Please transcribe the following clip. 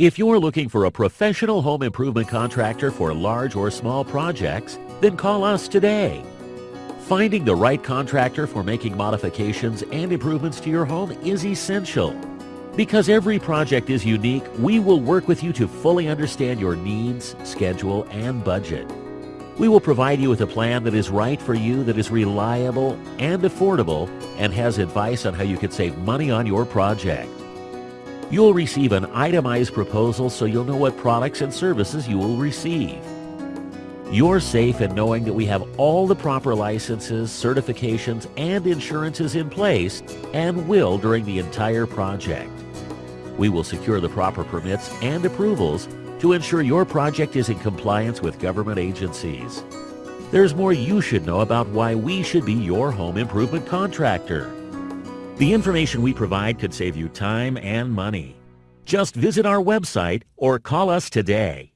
If you're looking for a professional home improvement contractor for large or small projects, then call us today. Finding the right contractor for making modifications and improvements to your home is essential. Because every project is unique, we will work with you to fully understand your needs, schedule, and budget. We will provide you with a plan that is right for you, that is reliable and affordable, and has advice on how you can save money on your project. You'll receive an itemized proposal so you'll know what products and services you will receive. You're safe in knowing that we have all the proper licenses, certifications, and insurances in place and will during the entire project. We will secure the proper permits and approvals to ensure your project is in compliance with government agencies. There's more you should know about why we should be your home improvement contractor. The information we provide could save you time and money. Just visit our website or call us today.